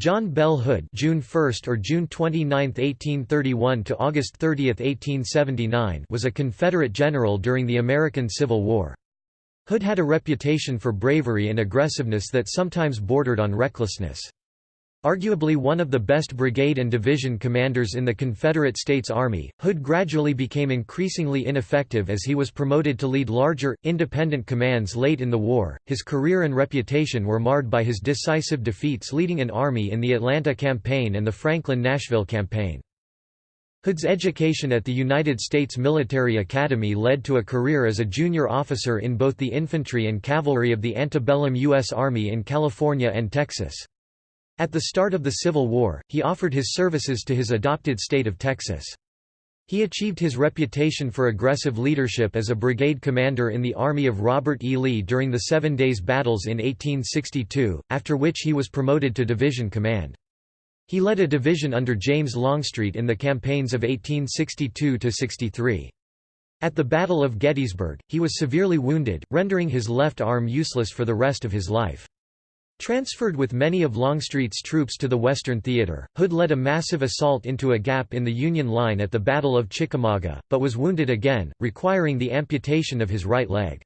John Bell Hood June 1 or June 29, 1831 to August 30, 1879 was a Confederate general during the American Civil War. Hood had a reputation for bravery and aggressiveness that sometimes bordered on recklessness. Arguably one of the best brigade and division commanders in the Confederate States Army, Hood gradually became increasingly ineffective as he was promoted to lead larger, independent commands late in the war. His career and reputation were marred by his decisive defeats leading an army in the Atlanta Campaign and the Franklin-Nashville Campaign. Hood's education at the United States Military Academy led to a career as a junior officer in both the infantry and cavalry of the antebellum U.S. Army in California and Texas. At the start of the Civil War, he offered his services to his adopted state of Texas. He achieved his reputation for aggressive leadership as a brigade commander in the army of Robert E. Lee during the Seven Days Battles in 1862, after which he was promoted to division command. He led a division under James Longstreet in the campaigns of 1862–63. At the Battle of Gettysburg, he was severely wounded, rendering his left arm useless for the rest of his life. Transferred with many of Longstreet's troops to the Western Theater, Hood led a massive assault into a gap in the Union line at the Battle of Chickamauga, but was wounded again, requiring the amputation of his right leg.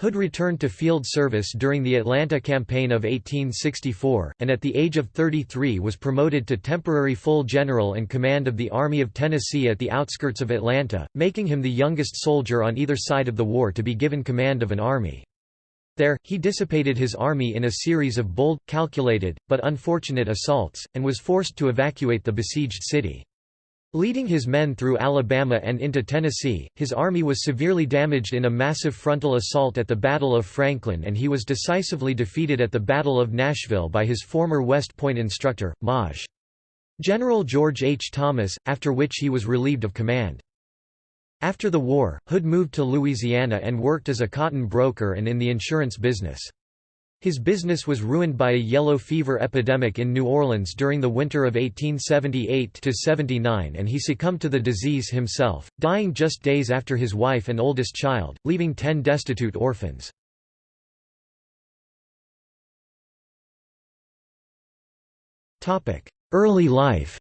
Hood returned to field service during the Atlanta Campaign of 1864, and at the age of 33 was promoted to temporary full general and command of the Army of Tennessee at the outskirts of Atlanta, making him the youngest soldier on either side of the war to be given command of an army. There, he dissipated his army in a series of bold, calculated, but unfortunate assaults, and was forced to evacuate the besieged city. Leading his men through Alabama and into Tennessee, his army was severely damaged in a massive frontal assault at the Battle of Franklin and he was decisively defeated at the Battle of Nashville by his former West Point instructor, Maj. General George H. Thomas, after which he was relieved of command. After the war, Hood moved to Louisiana and worked as a cotton broker and in the insurance business. His business was ruined by a yellow fever epidemic in New Orleans during the winter of 1878–79 and he succumbed to the disease himself, dying just days after his wife and oldest child, leaving ten destitute orphans. Early life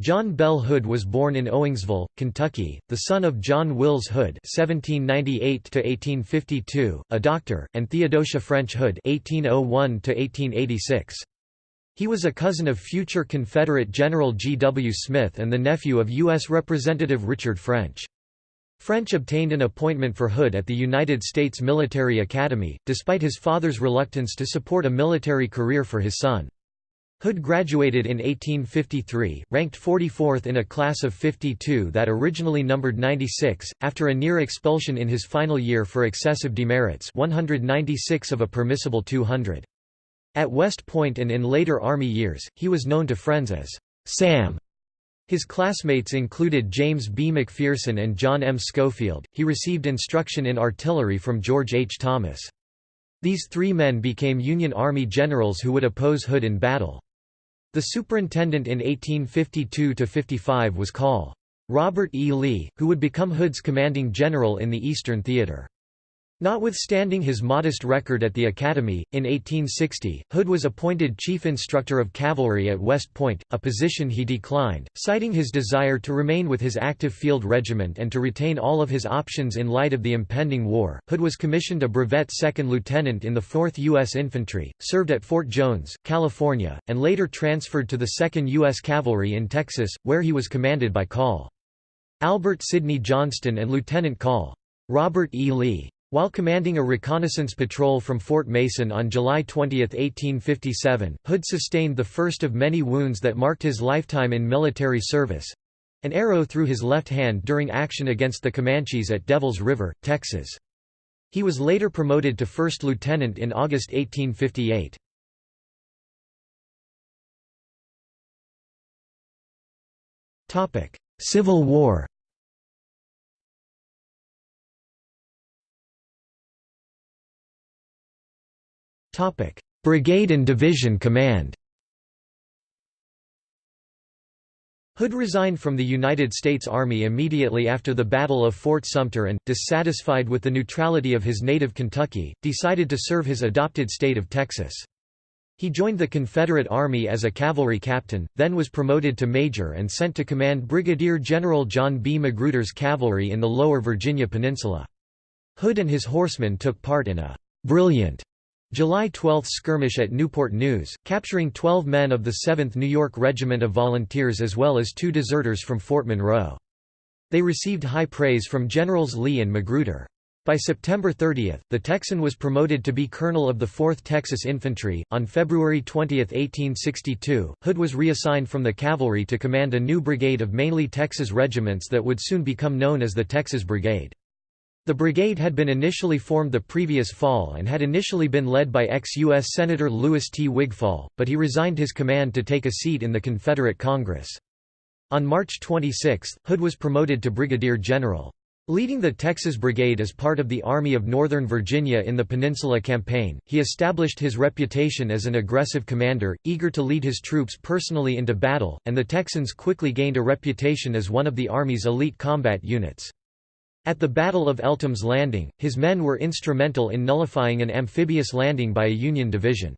John Bell Hood was born in Owingsville, Kentucky, the son of John Wills Hood (1798–1852), a doctor, and Theodosia French Hood (1801–1886). He was a cousin of future Confederate General G. W. Smith and the nephew of U.S. Representative Richard French. French obtained an appointment for Hood at the United States Military Academy, despite his father's reluctance to support a military career for his son. Hood graduated in 1853, ranked 44th in a class of 52 that originally numbered 96, after a near expulsion in his final year for excessive demerits 196 of a permissible 200. At West Point and in later Army years, he was known to friends as Sam. His classmates included James B. McPherson and John M. Schofield. He received instruction in artillery from George H. Thomas. These three men became Union Army generals who would oppose Hood in battle. The superintendent in 1852–55 was Col. Robert E. Lee, who would become Hood's commanding general in the Eastern Theater. Notwithstanding his modest record at the Academy, in 1860, Hood was appointed Chief Instructor of Cavalry at West Point, a position he declined, citing his desire to remain with his active field regiment and to retain all of his options in light of the impending war. Hood was commissioned a brevet second lieutenant in the 4th U.S. Infantry, served at Fort Jones, California, and later transferred to the 2nd U.S. Cavalry in Texas, where he was commanded by Col. Albert Sidney Johnston and Lieutenant Col. Robert E. Lee. While commanding a reconnaissance patrol from Fort Mason on July 20, 1857, Hood sustained the first of many wounds that marked his lifetime in military service—an arrow through his left hand during action against the Comanches at Devils River, Texas. He was later promoted to first lieutenant in August 1858. Civil War Brigade and Division Command Hood resigned from the United States Army immediately after the Battle of Fort Sumter and, dissatisfied with the neutrality of his native Kentucky, decided to serve his adopted state of Texas. He joined the Confederate Army as a cavalry captain, then was promoted to major and sent to command Brigadier General John B. Magruder's cavalry in the lower Virginia Peninsula. Hood and his horsemen took part in a «brilliant» July 12 skirmish at Newport News, capturing 12 men of the 7th New York Regiment of Volunteers as well as two deserters from Fort Monroe. They received high praise from Generals Lee and Magruder. By September 30, the Texan was promoted to be colonel of the 4th Texas Infantry. On February 20, 1862, Hood was reassigned from the cavalry to command a new brigade of mainly Texas regiments that would soon become known as the Texas Brigade. The brigade had been initially formed the previous fall and had initially been led by ex-U.S. Senator Louis T. Wigfall, but he resigned his command to take a seat in the Confederate Congress. On March 26, Hood was promoted to brigadier general. Leading the Texas Brigade as part of the Army of Northern Virginia in the Peninsula Campaign, he established his reputation as an aggressive commander, eager to lead his troops personally into battle, and the Texans quickly gained a reputation as one of the Army's elite combat units. At the Battle of Eltham's Landing, his men were instrumental in nullifying an amphibious landing by a Union division.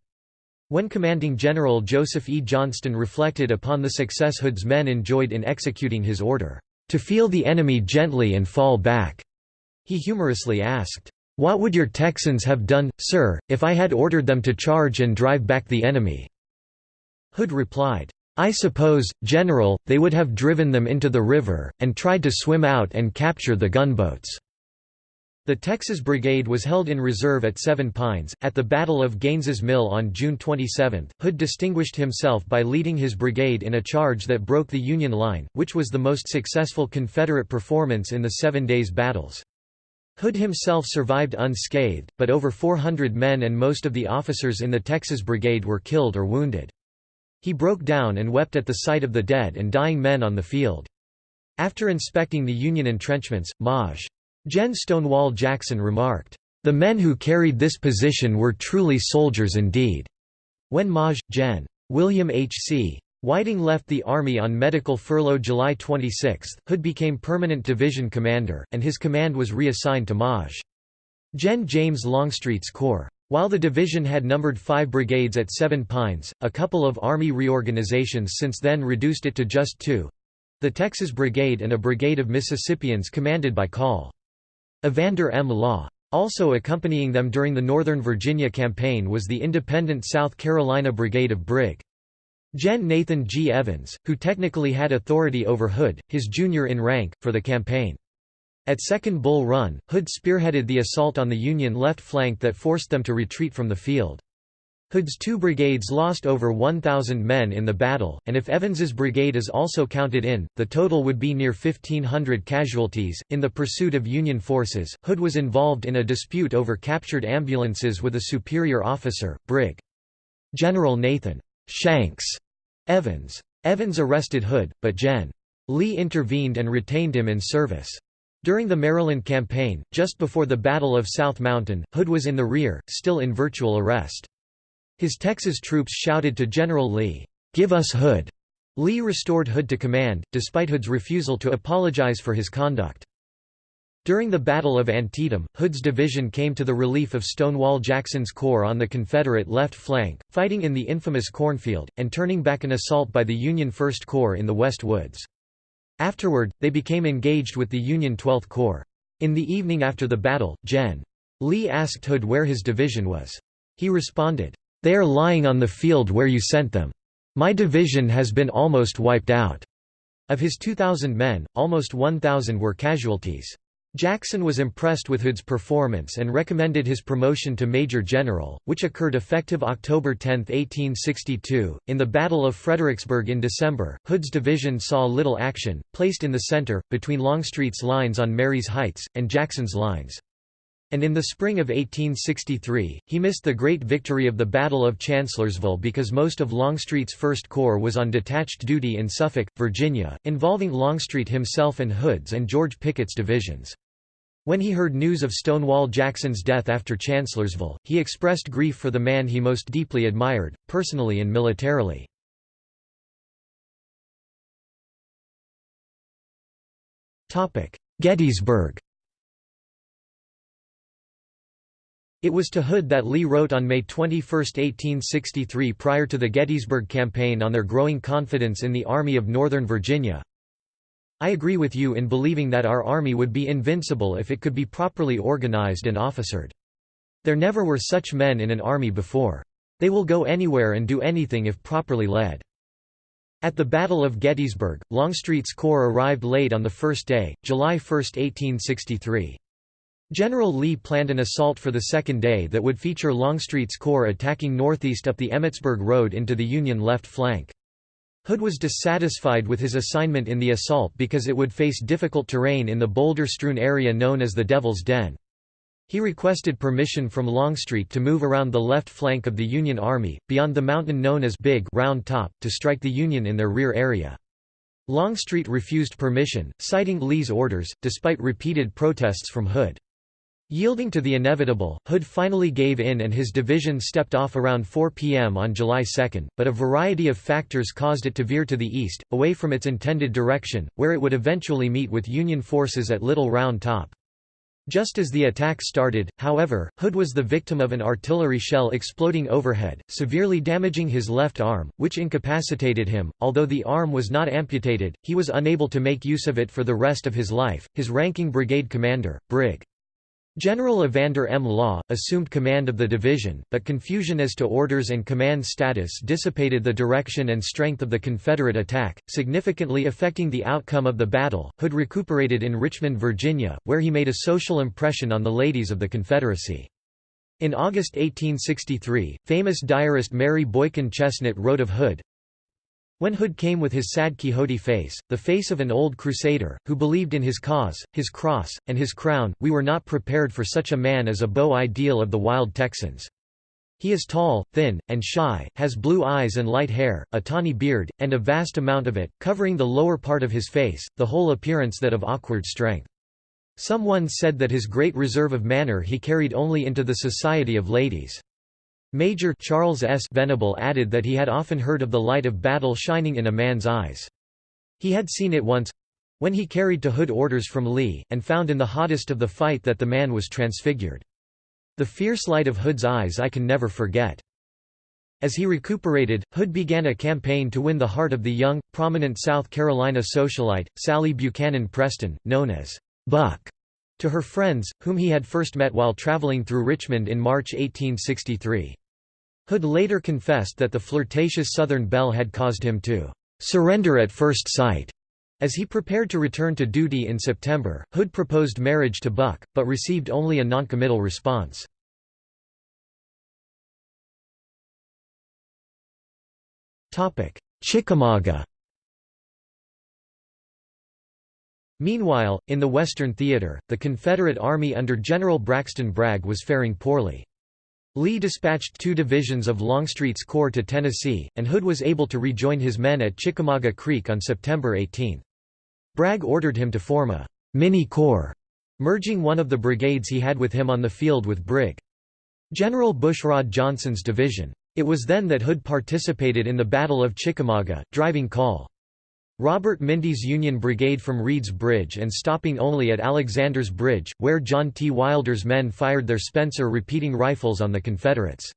When commanding General Joseph E. Johnston reflected upon the success Hood's men enjoyed in executing his order, "...to feel the enemy gently and fall back," he humorously asked, "'What would your Texans have done, sir, if I had ordered them to charge and drive back the enemy?' Hood replied, I suppose, General, they would have driven them into the river, and tried to swim out and capture the gunboats." The Texas Brigade was held in reserve at Seven Pines. At the Battle of Gaines's Mill on June 27, Hood distinguished himself by leading his brigade in a charge that broke the Union line, which was the most successful Confederate performance in the Seven Days Battles. Hood himself survived unscathed, but over 400 men and most of the officers in the Texas Brigade were killed or wounded. He broke down and wept at the sight of the dead and dying men on the field. After inspecting the Union entrenchments, Maj. Gen. Stonewall Jackson remarked, "...the men who carried this position were truly soldiers indeed." When Maj. Gen. William H. C. Whiting left the Army on medical furlough July 26, Hood became permanent division commander, and his command was reassigned to Maj. Gen. James Longstreet's corps. While the division had numbered five brigades at Seven Pines, a couple of Army reorganizations since then reduced it to just two—the Texas Brigade and a brigade of Mississippians commanded by Col. Evander M. Law. Also accompanying them during the Northern Virginia campaign was the independent South Carolina Brigade of Brig. Gen. Nathan G. Evans, who technically had authority over Hood, his junior in rank, for the campaign. At Second Bull Run, Hood spearheaded the assault on the Union left flank that forced them to retreat from the field. Hood's two brigades lost over 1,000 men in the battle, and if Evans's brigade is also counted in, the total would be near 1,500 casualties. In the pursuit of Union forces, Hood was involved in a dispute over captured ambulances with a superior officer, Brig. General Nathan Shanks Evans. Evans arrested Hood, but Gen. Lee intervened and retained him in service. During the Maryland campaign, just before the Battle of South Mountain, Hood was in the rear, still in virtual arrest. His Texas troops shouted to General Lee, "'Give us Hood!' Lee restored Hood to command, despite Hood's refusal to apologize for his conduct. During the Battle of Antietam, Hood's division came to the relief of Stonewall Jackson's corps on the Confederate left flank, fighting in the infamous Cornfield, and turning back an assault by the Union First Corps in the West Woods. Afterward, they became engaged with the Union 12th Corps. In the evening after the battle, Gen. Lee asked Hood where his division was. He responded, "'They are lying on the field where you sent them. My division has been almost wiped out.' Of his 2,000 men, almost 1,000 were casualties. Jackson was impressed with Hood's performance and recommended his promotion to Major General, which occurred effective October 10, 1862. In the Battle of Fredericksburg in December, Hood's division saw little action, placed in the center, between Longstreet's lines on Marye's Heights, and Jackson's lines. And in the spring of 1863, he missed the great victory of the Battle of Chancellorsville because most of Longstreet's First Corps was on detached duty in Suffolk, Virginia, involving Longstreet himself and Hood's and George Pickett's divisions. When he heard news of Stonewall Jackson's death after Chancellorsville, he expressed grief for the man he most deeply admired, personally and militarily. Gettysburg It was to Hood that Lee wrote on May 21, 1863 prior to the Gettysburg Campaign on their growing confidence in the Army of Northern Virginia, I agree with you in believing that our army would be invincible if it could be properly organized and officered. There never were such men in an army before. They will go anywhere and do anything if properly led. At the Battle of Gettysburg, Longstreet's corps arrived late on the first day, July 1, 1863. General Lee planned an assault for the second day that would feature Longstreet's corps attacking northeast up the Emmitsburg Road into the Union left flank. Hood was dissatisfied with his assignment in the assault because it would face difficult terrain in the boulder-strewn area known as the Devil's Den. He requested permission from Longstreet to move around the left flank of the Union Army, beyond the mountain known as Big Round Top, to strike the Union in their rear area. Longstreet refused permission, citing Lee's orders, despite repeated protests from Hood. Yielding to the inevitable, Hood finally gave in and his division stepped off around 4 p.m. on July 2, but a variety of factors caused it to veer to the east, away from its intended direction, where it would eventually meet with Union forces at Little Round Top. Just as the attack started, however, Hood was the victim of an artillery shell exploding overhead, severely damaging his left arm, which incapacitated him. Although the arm was not amputated, he was unable to make use of it for the rest of his life. His ranking brigade commander, Brig. General Evander M. Law, assumed command of the division, but confusion as to orders and command status dissipated the direction and strength of the Confederate attack, significantly affecting the outcome of the battle. Hood recuperated in Richmond, Virginia, where he made a social impression on the ladies of the Confederacy. In August 1863, famous diarist Mary Boykin Chesnut wrote of Hood, when Hood came with his sad Quixote face, the face of an old crusader, who believed in his cause, his cross, and his crown, we were not prepared for such a man as a beau ideal of the wild Texans. He is tall, thin, and shy, has blue eyes and light hair, a tawny beard, and a vast amount of it, covering the lower part of his face, the whole appearance that of awkward strength. Someone said that his great reserve of manner he carried only into the society of ladies. Major Charles S. Venable added that he had often heard of the light of battle shining in a man's eyes. He had seen it once—when he carried to Hood orders from Lee, and found in the hottest of the fight that the man was transfigured. The fierce light of Hood's eyes I can never forget. As he recuperated, Hood began a campaign to win the heart of the young, prominent South Carolina socialite, Sally Buchanan Preston, known as Buck, to her friends, whom he had first met while traveling through Richmond in March 1863. Hood later confessed that the flirtatious Southern belle had caused him to "...surrender at first sight." As he prepared to return to duty in September, Hood proposed marriage to Buck, but received only a noncommittal response. Chickamauga Meanwhile, in the Western Theater, the Confederate Army under General Braxton Bragg was faring poorly. Lee dispatched two divisions of Longstreet's corps to Tennessee, and Hood was able to rejoin his men at Chickamauga Creek on September 18. Bragg ordered him to form a mini-corps, merging one of the brigades he had with him on the field with Brig. General Bushrod Johnson's division. It was then that Hood participated in the Battle of Chickamauga, driving Col. Robert Minty's Union Brigade from Reed's Bridge and stopping only at Alexander's Bridge, where John T. Wilder's men fired their Spencer repeating rifles on the Confederates.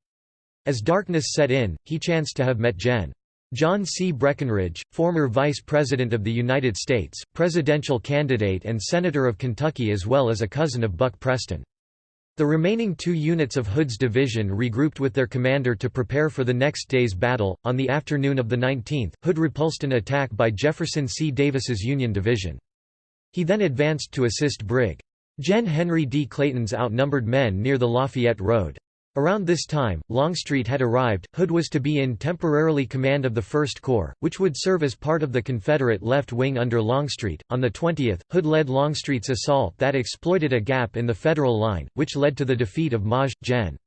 As darkness set in, he chanced to have met Gen. John C. Breckinridge, former Vice President of the United States, presidential candidate and Senator of Kentucky as well as a cousin of Buck Preston. The remaining two units of Hood's division regrouped with their commander to prepare for the next day's battle. On the afternoon of the 19th, Hood repulsed an attack by Jefferson C. Davis's Union Division. He then advanced to assist Brig. Gen. Henry D. Clayton's outnumbered men near the Lafayette Road. Around this time, Longstreet had arrived. Hood was to be in temporarily command of the First Corps, which would serve as part of the Confederate left wing under Longstreet. On the 20th, Hood led Longstreet's assault that exploited a gap in the Federal line, which led to the defeat of Maj. Gen.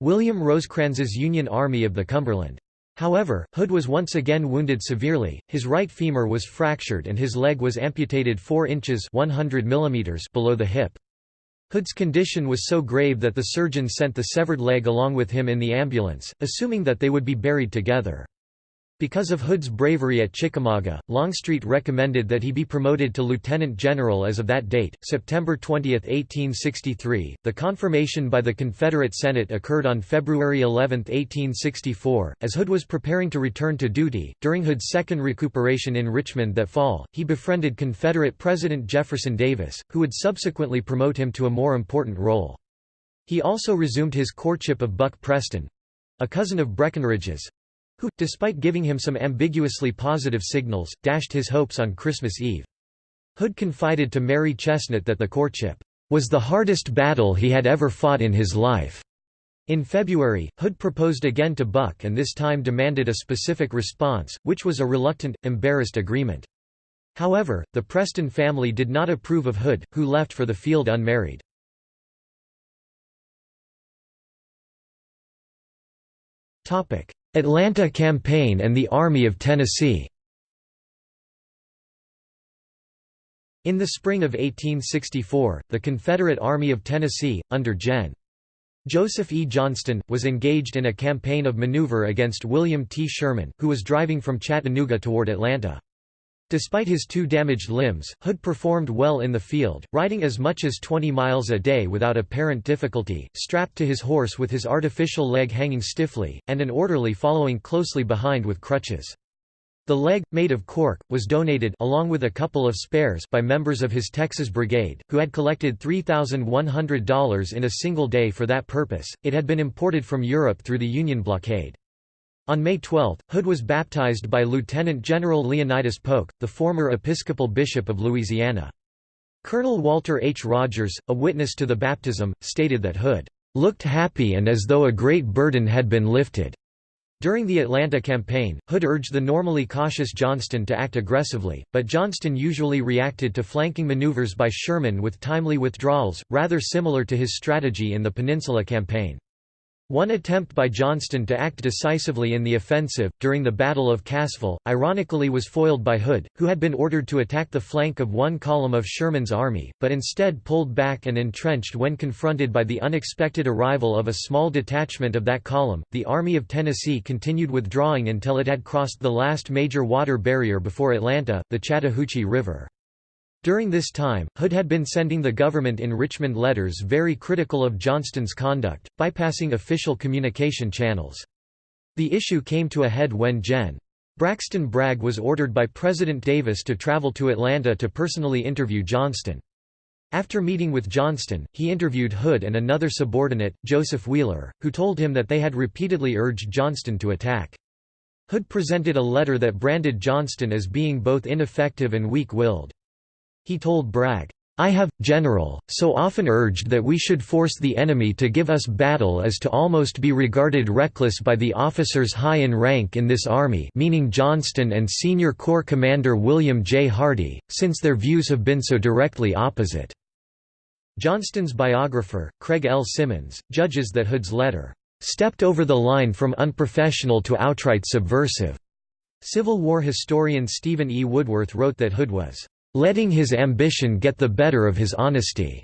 William Rosecrans's Union Army of the Cumberland. However, Hood was once again wounded severely, his right femur was fractured and his leg was amputated 4 inches 100 mm below the hip. Hood's condition was so grave that the surgeon sent the severed leg along with him in the ambulance, assuming that they would be buried together. Because of Hood's bravery at Chickamauga, Longstreet recommended that he be promoted to lieutenant general as of that date, September 20, 1863. The confirmation by the Confederate Senate occurred on February 11, 1864, as Hood was preparing to return to duty. During Hood's second recuperation in Richmond that fall, he befriended Confederate President Jefferson Davis, who would subsequently promote him to a more important role. He also resumed his courtship of Buck Preston a cousin of Breckinridge's who, despite giving him some ambiguously positive signals, dashed his hopes on Christmas Eve. Hood confided to Mary Chesnut that the courtship was the hardest battle he had ever fought in his life. In February, Hood proposed again to Buck and this time demanded a specific response, which was a reluctant, embarrassed agreement. However, the Preston family did not approve of Hood, who left for the field unmarried. Atlanta Campaign and the Army of Tennessee In the spring of 1864, the Confederate Army of Tennessee, under Gen. Joseph E. Johnston, was engaged in a campaign of maneuver against William T. Sherman, who was driving from Chattanooga toward Atlanta. Despite his two damaged limbs, Hood performed well in the field, riding as much as 20 miles a day without apparent difficulty, strapped to his horse with his artificial leg hanging stiffly, and an orderly following closely behind with crutches. The leg, made of cork, was donated along with a couple of spares by members of his Texas Brigade, who had collected $3,100 in a single day for that purpose. It had been imported from Europe through the Union blockade. On May 12, Hood was baptized by Lieutenant General Leonidas Polk, the former Episcopal Bishop of Louisiana. Colonel Walter H. Rogers, a witness to the baptism, stated that Hood looked happy and as though a great burden had been lifted. During the Atlanta campaign, Hood urged the normally cautious Johnston to act aggressively, but Johnston usually reacted to flanking maneuvers by Sherman with timely withdrawals, rather similar to his strategy in the Peninsula Campaign. One attempt by Johnston to act decisively in the offensive, during the Battle of Cassville, ironically was foiled by Hood, who had been ordered to attack the flank of one column of Sherman's army, but instead pulled back and entrenched when confronted by the unexpected arrival of a small detachment of that column. The Army of Tennessee continued withdrawing until it had crossed the last major water barrier before Atlanta, the Chattahoochee River. During this time, Hood had been sending the government in Richmond letters very critical of Johnston's conduct, bypassing official communication channels. The issue came to a head when Gen. Braxton Bragg was ordered by President Davis to travel to Atlanta to personally interview Johnston. After meeting with Johnston, he interviewed Hood and another subordinate, Joseph Wheeler, who told him that they had repeatedly urged Johnston to attack. Hood presented a letter that branded Johnston as being both ineffective and weak-willed. He told Bragg, I have, General, so often urged that we should force the enemy to give us battle as to almost be regarded reckless by the officers high in rank in this army meaning Johnston and Senior Corps Commander William J. Hardee, since their views have been so directly opposite." Johnston's biographer, Craig L. Symonds, judges that Hood's letter, "...stepped over the line from unprofessional to outright subversive." Civil War historian Stephen E. Woodworth wrote that Hood was letting his ambition get the better of his honesty.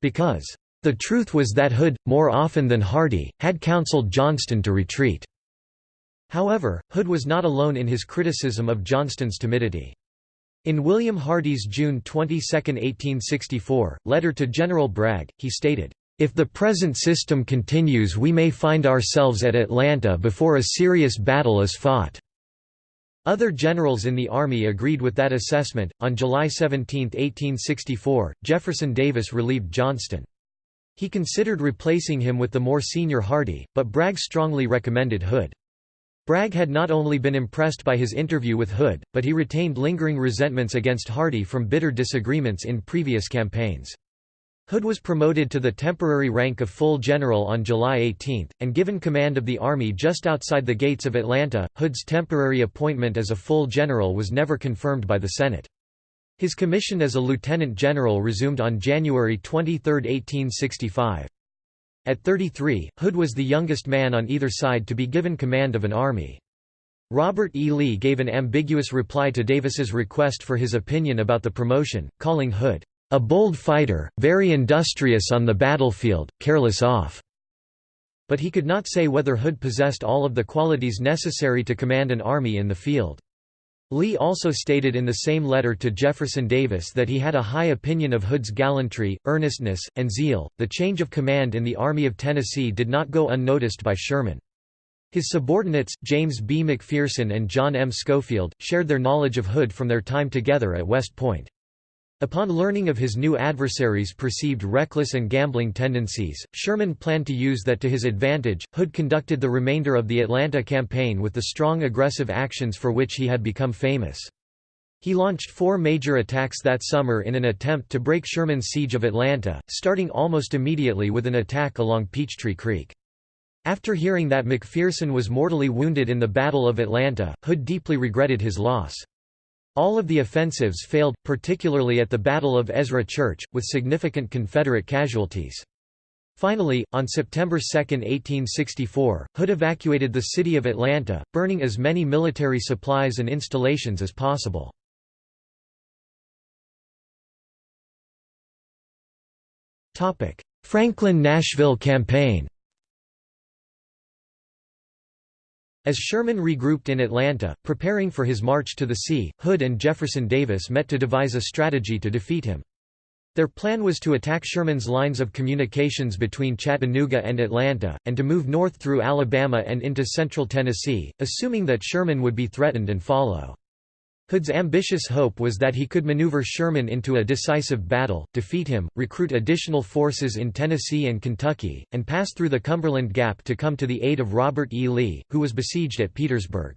Because, the truth was that Hood, more often than Hardee, had counseled Johnston to retreat. However, Hood was not alone in his criticism of Johnston's timidity. In William Hardee's June 22, 1864, letter to General Bragg, he stated, "...if the present system continues we may find ourselves at Atlanta before a serious battle is fought." Other generals in the Army agreed with that assessment. On July 17, 1864, Jefferson Davis relieved Johnston. He considered replacing him with the more senior Hardee, but Bragg strongly recommended Hood. Bragg had not only been impressed by his interview with Hood, but he retained lingering resentments against Hardee from bitter disagreements in previous campaigns. Hood was promoted to the temporary rank of full general on July 18, and given command of the army just outside the gates of Atlanta. Hood's temporary appointment as a full general was never confirmed by the Senate. His commission as a lieutenant general resumed on January 23, 1865. At 33, Hood was the youngest man on either side to be given command of an army. Robert E. Lee gave an ambiguous reply to Davis's request for his opinion about the promotion, calling Hood a bold fighter, very industrious on the battlefield, careless off. But he could not say whether Hood possessed all of the qualities necessary to command an army in the field. Lee also stated in the same letter to Jefferson Davis that he had a high opinion of Hood's gallantry, earnestness, and zeal. The change of command in the Army of Tennessee did not go unnoticed by Sherman. His subordinates, James B. McPherson and John M. Schofield, shared their knowledge of Hood from their time together at West Point. Upon learning of his new adversary's perceived reckless and gambling tendencies, Sherman planned to use that to his advantage. Hood conducted the remainder of the Atlanta campaign with the strong aggressive actions for which he had become famous. He launched four major attacks that summer in an attempt to break Sherman's siege of Atlanta, starting almost immediately with an attack along Peachtree Creek. After hearing that McPherson was mortally wounded in the Battle of Atlanta, Hood deeply regretted his loss. All of the offensives failed, particularly at the Battle of Ezra Church, with significant Confederate casualties. Finally, on September 2, 1864, Hood evacuated the city of Atlanta, burning as many military supplies and installations as possible. Franklin–Nashville campaign As Sherman regrouped in Atlanta, preparing for his march to the sea, Hood and Jefferson Davis met to devise a strategy to defeat him. Their plan was to attack Sherman's lines of communications between Chattanooga and Atlanta, and to move north through Alabama and into central Tennessee, assuming that Sherman would be threatened and follow. Hood's ambitious hope was that he could maneuver Sherman into a decisive battle, defeat him, recruit additional forces in Tennessee and Kentucky, and pass through the Cumberland Gap to come to the aid of Robert E. Lee, who was besieged at Petersburg.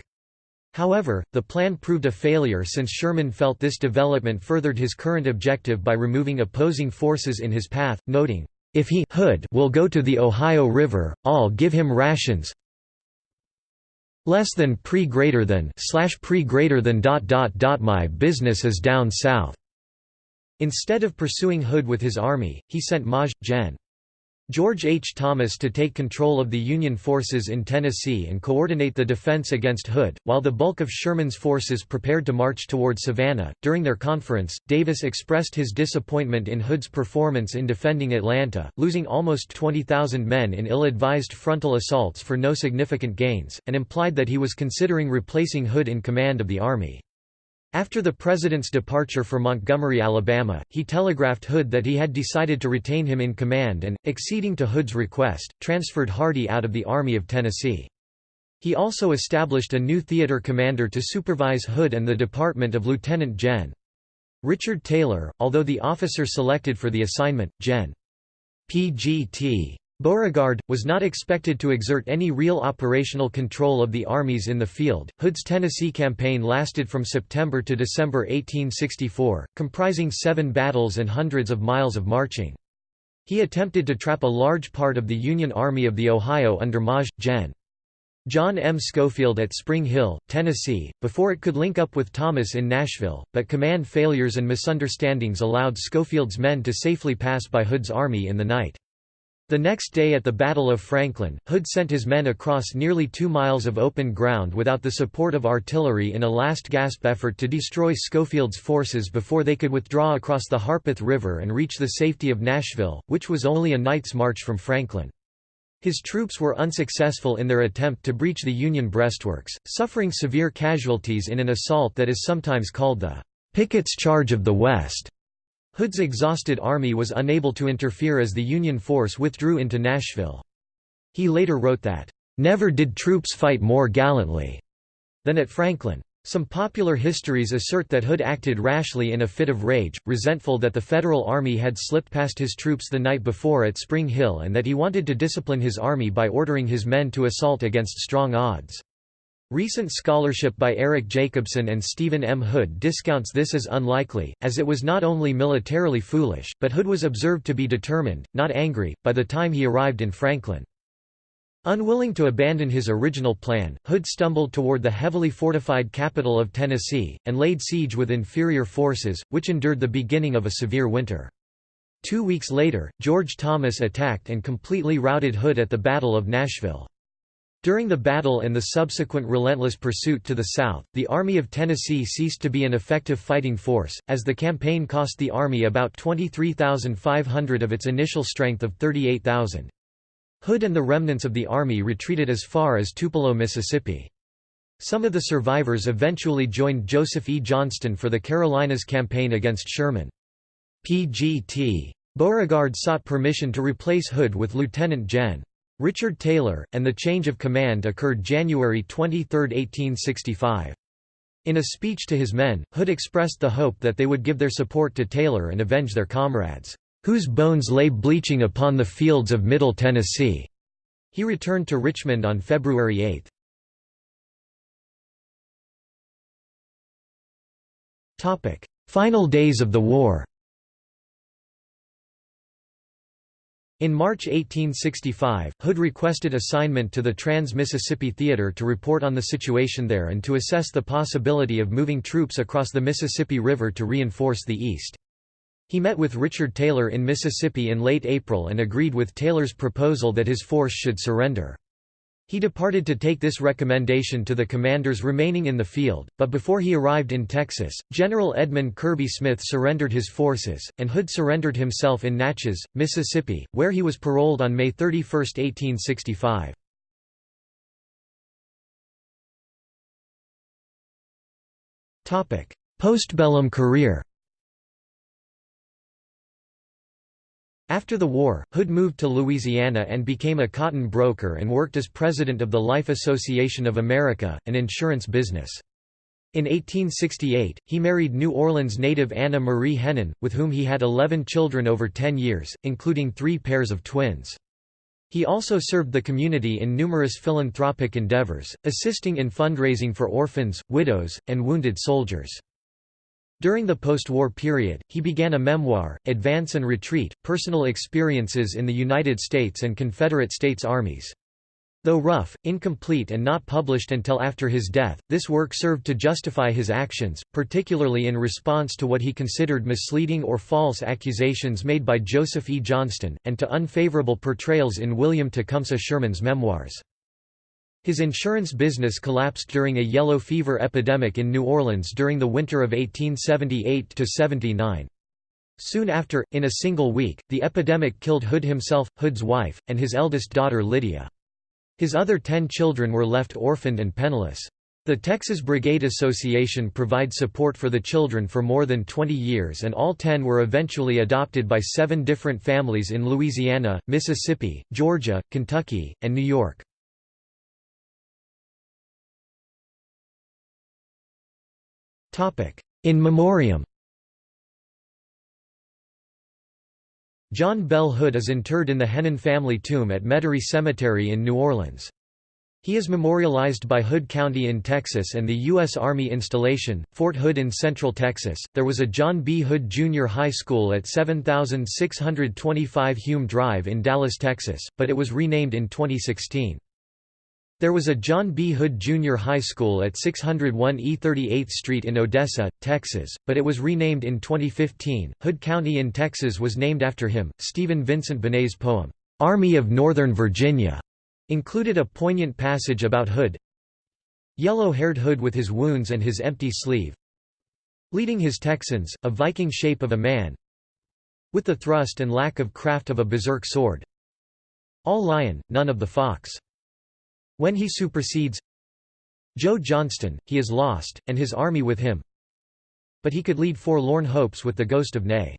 However, the plan proved a failure since Sherman felt this development furthered his current objective by removing opposing forces in his path, noting, "...if he Hood will go to the Ohio River, I'll give him rations, less than pre greater than slash pre greater than dot dot dot my business is down south. Instead of pursuing Hood with his army, he sent Maj. Gen. George H. Thomas to take control of the Union forces in Tennessee and coordinate the defense against Hood, while the bulk of Sherman's forces prepared to march toward Savannah. During their conference, Davis expressed his disappointment in Hood's performance in defending Atlanta, losing almost 20,000 men in ill advised frontal assaults for no significant gains, and implied that he was considering replacing Hood in command of the army. After the president's departure for Montgomery, Alabama, he telegraphed Hood that he had decided to retain him in command and, acceding to Hood's request, transferred Hardee out of the Army of Tennessee. He also established a new theater commander to supervise Hood and the department of Lieutenant Gen. Richard Taylor, although the officer selected for the assignment, Gen. P.G.T. Beauregard, was not expected to exert any real operational control of the armies in the field. Hood's Tennessee campaign lasted from September to December 1864, comprising seven battles and hundreds of miles of marching. He attempted to trap a large part of the Union Army of the Ohio under Maj. Gen. John M. Schofield at Spring Hill, Tennessee, before it could link up with Thomas in Nashville, but command failures and misunderstandings allowed Schofield's men to safely pass by Hood's army in the night. The next day at the Battle of Franklin, Hood sent his men across nearly two miles of open ground without the support of artillery in a last-gasp effort to destroy Schofield's forces before they could withdraw across the Harpeth River and reach the safety of Nashville, which was only a night's march from Franklin. His troops were unsuccessful in their attempt to breach the Union breastworks, suffering severe casualties in an assault that is sometimes called the Pickett's Charge of the West. Hood's exhausted army was unable to interfere as the Union force withdrew into Nashville. He later wrote that, "...never did troops fight more gallantly," than at Franklin. Some popular histories assert that Hood acted rashly in a fit of rage, resentful that the Federal Army had slipped past his troops the night before at Spring Hill and that he wanted to discipline his army by ordering his men to assault against strong odds. Recent scholarship by Eric Jacobson and Stephen M. Hood discounts this as unlikely, as it was not only militarily foolish, but Hood was observed to be determined, not angry, by the time he arrived in Franklin. Unwilling to abandon his original plan, Hood stumbled toward the heavily fortified capital of Tennessee, and laid siege with inferior forces, which endured the beginning of a severe winter. Two weeks later, George Thomas attacked and completely routed Hood at the Battle of Nashville. During the battle and the subsequent relentless pursuit to the south, the Army of Tennessee ceased to be an effective fighting force, as the campaign cost the Army about 23,500 of its initial strength of 38,000. Hood and the remnants of the army retreated as far as Tupelo, Mississippi. Some of the survivors eventually joined Joseph E. Johnston for the Carolinas campaign against Sherman. P.G.T. Beauregard sought permission to replace Hood with Lieutenant Gen. Richard Taylor, and the change of command occurred January 23, 1865. In a speech to his men, Hood expressed the hope that they would give their support to Taylor and avenge their comrades, "...whose bones lay bleaching upon the fields of Middle Tennessee." He returned to Richmond on February 8. Topic: Final days of the war In March 1865, Hood requested assignment to the Trans-Mississippi Theater to report on the situation there and to assess the possibility of moving troops across the Mississippi River to reinforce the east. He met with Richard Taylor in Mississippi in late April and agreed with Taylor's proposal that his force should surrender. He departed to take this recommendation to the commanders remaining in the field, but before he arrived in Texas, General Edmund Kirby Smith surrendered his forces, and Hood surrendered himself in Natchez, Mississippi, where he was paroled on May 31, 1865. Postbellum career After the war, Hood moved to Louisiana and became a cotton broker and worked as president of the Life Association of America, an insurance business. In 1868, he married New Orleans native Anna Marie Hennen, with whom he had 11 children over 10 years, including three pairs of twins. He also served the community in numerous philanthropic endeavors, assisting in fundraising for orphans, widows, and wounded soldiers. During the post-war period, he began a memoir, Advance and Retreat, Personal Experiences in the United States and Confederate States Armies. Though rough, incomplete and not published until after his death, this work served to justify his actions, particularly in response to what he considered misleading or false accusations made by Joseph E. Johnston, and to unfavorable portrayals in William Tecumseh Sherman's memoirs. His insurance business collapsed during a yellow fever epidemic in New Orleans during the winter of 1878–79. Soon after, in a single week, the epidemic killed Hood himself, Hood's wife, and his eldest daughter Lydia. His other ten children were left orphaned and penniless. The Texas Brigade Association provides support for the children for more than 20 years and all ten were eventually adopted by seven different families in Louisiana, Mississippi, Georgia, Kentucky, and New York. In memoriam John Bell Hood is interred in the Hennen family tomb at Metairie Cemetery in New Orleans. He is memorialized by Hood County in Texas and the U.S. Army installation, Fort Hood in Central Texas. There was a John B. Hood Junior High School at 7625 Hume Drive in Dallas, Texas, but it was renamed in 2016. There was a John B. Hood Junior High School at 601 E 38th Street in Odessa, Texas, but it was renamed in 2015. Hood County in Texas was named after him. Stephen Vincent Benet's poem, Army of Northern Virginia, included a poignant passage about Hood. Yellow-haired Hood with his wounds and his empty sleeve, leading his Texans, a Viking shape of a man, with the thrust and lack of craft of a berserk sword. All lion, none of the fox. When he supersedes Joe Johnston, he is lost, and his army with him. But he could lead forlorn hopes with the ghost of Ney.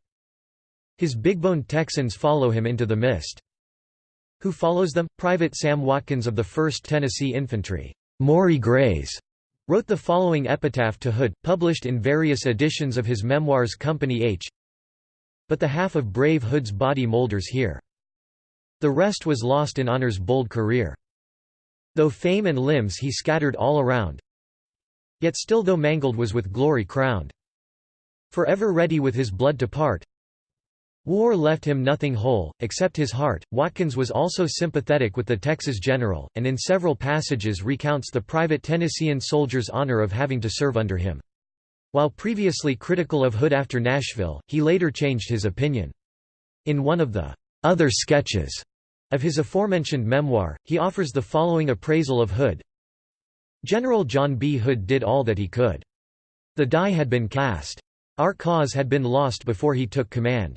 His big-boned Texans follow him into the mist. Who follows them? Private Sam Watkins of the 1st Tennessee Infantry, Maury Grays, wrote the following epitaph to Hood, published in various editions of his memoirs Company H. But the half of brave Hood's body moulders here. The rest was lost in honor's bold career. Though fame and limbs he scattered all around, Yet still though mangled was with glory crowned. Forever ready with his blood to part, War left him nothing whole, except his heart. Watkins was also sympathetic with the Texas general, and in several passages recounts the private Tennessean soldier's honor of having to serve under him. While previously critical of Hood after Nashville, he later changed his opinion. In one of the other sketches of his aforementioned memoir, he offers the following appraisal of Hood. General John B. Hood did all that he could. The die had been cast. Our cause had been lost before he took command.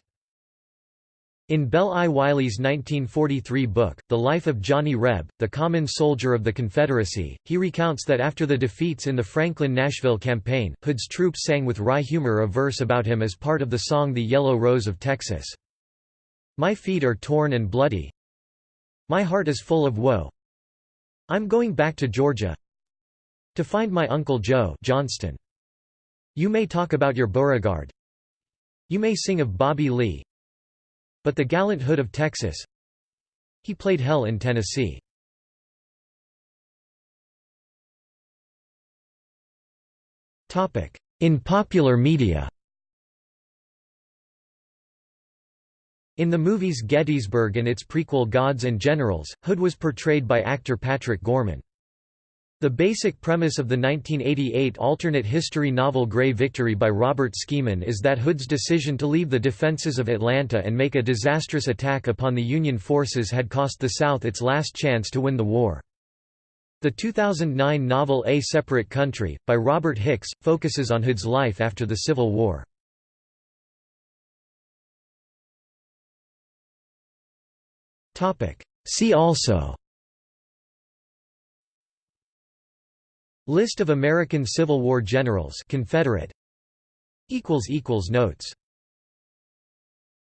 In Bell I. Wiley's 1943 book, The Life of Johnny Reb, the common soldier of the Confederacy, he recounts that after the defeats in the Franklin-Nashville campaign, Hood's troops sang with wry humor a verse about him as part of the song The Yellow Rose of Texas. My feet are torn and bloody. My heart is full of woe. I'm going back to Georgia to find my Uncle Joe Johnston. You may talk about your Beauregard. You may sing of Bobby Lee, but the gallant Hood of Texas He played hell in Tennessee. In popular media In the movies Gettysburg and its prequel Gods and Generals, Hood was portrayed by actor Patrick Gorman. The basic premise of the 1988 alternate history novel Grey Victory by Robert Skimin is that Hood's decision to leave the defenses of Atlanta and make a disastrous attack upon the Union forces had cost the South its last chance to win the war. The 2009 novel A Separate Country, by Robert Hicks, focuses on Hood's life after the Civil War. See also. List of American Civil War generals Confederate. Notes